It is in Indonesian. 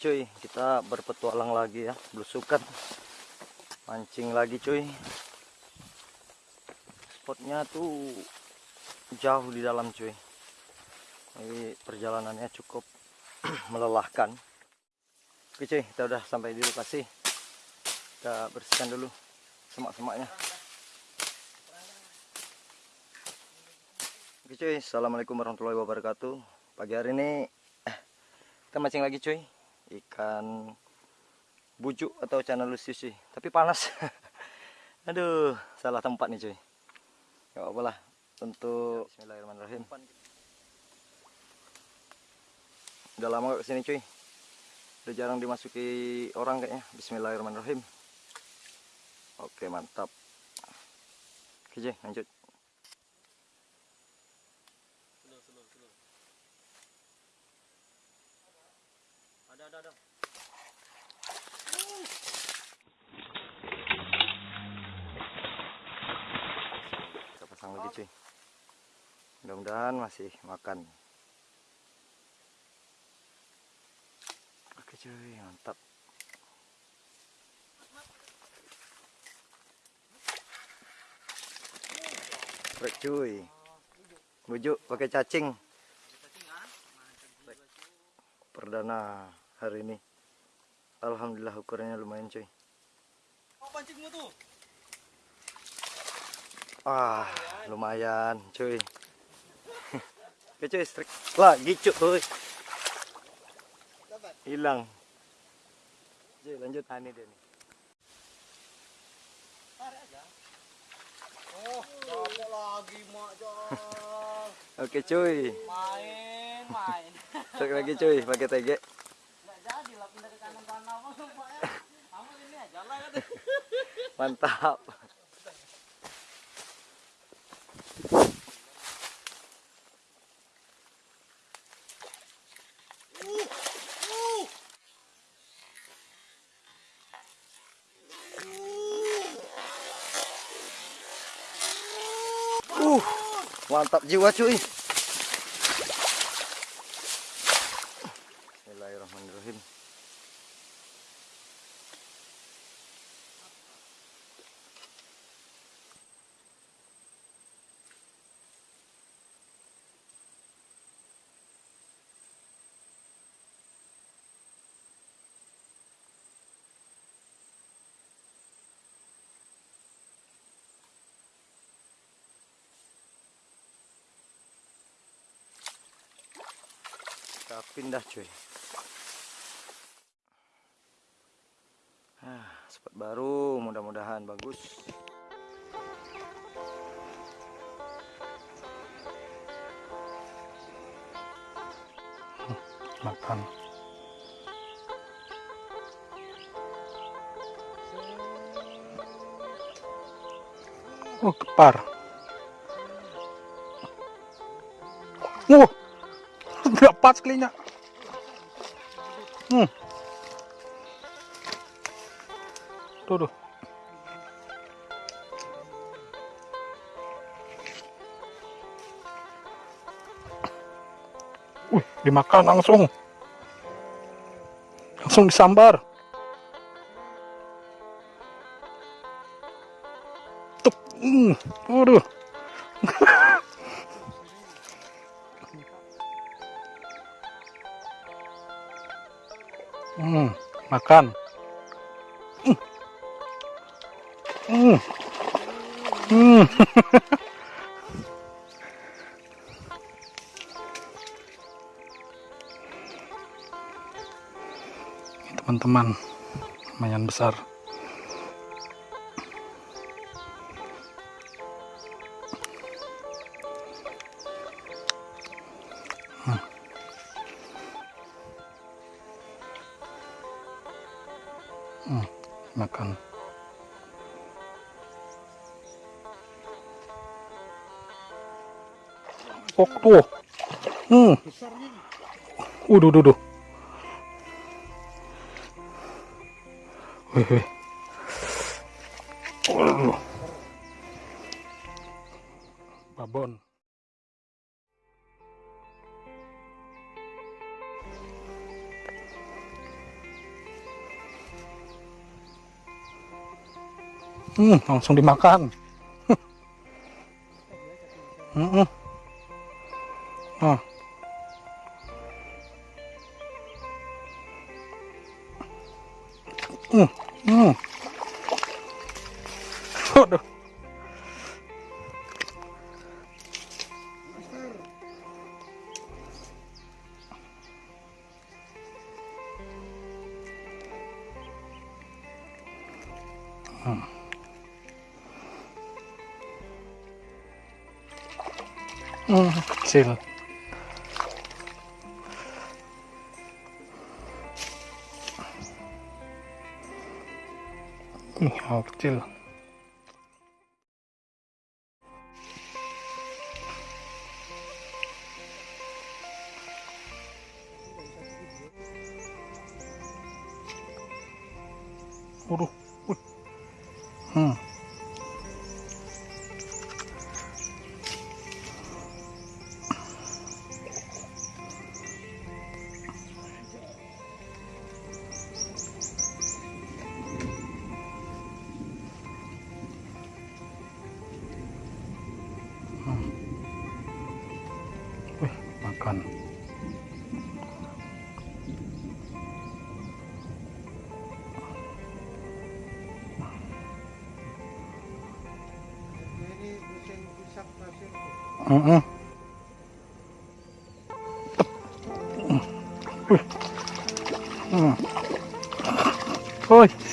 cuy kita berpetualang lagi ya belusukan. Mancing lagi cuy. Spotnya tuh jauh di dalam cuy jadi perjalanannya cukup melelahkan. Oke cuy kita udah sampai di lokasi. Kita bersihkan dulu semak-semaknya. Oke cuy assalamualaikum warahmatullahi wabarakatuh. Pagi hari ini eh, kita mancing lagi cuy. Ikan bujuk atau channel lucius sih tapi panas. Aduh salah tempat nih cuy. Ya apalah untuk Bismillahirrahmanirrahim udah lama gak ke sini cuy. Udah jarang dimasuki orang kayaknya. Bismillahirrahmanirrahim. Oke mantap. Oke cuy lanjut. Ada ada ada. Kita pasang lagi cuy. Mudah-mudahan masih makan cuy mantap. Brek cuy. Bujuk pakai cacing. Perdana hari ini. Alhamdulillah ukurannya lumayan cuy. Pancingmu tuh? Ah lumayan cuy. Oke cuy strik lagi cuy hilang. Cuy lanjut ini dia nih. Tarik aja oh capek lagi mak oke cuy. Main main. Strik lagi cuy pakai nggak jadi lah pindah ke kanan kanan ya. Kamu ini aja lah mantap Uh, mantap jiwa cuy. Bismillahirrahmanirrahim. Pindah cuy. Ah, baru, mudah-mudahan bagus. makan oh kepar oh pas kelinya hmm tuh tuh Wih, dimakan langsung. Langsung disambar. Tuh, hmm, waduh. hmm, makan. Hmm. Hmm. Hmm. teman-teman lumayan besar Hmm, makan kok tuh hmm Waduh, duh, duh. Wih, wih. Babon. Hmm, langsung dimakan. Hmm. Ah. Hmm. Hmm. Waduh. Hmm, kecil. Ih, hal kecil. Wih, makan. Heeh. Wih. Hmm. Wih.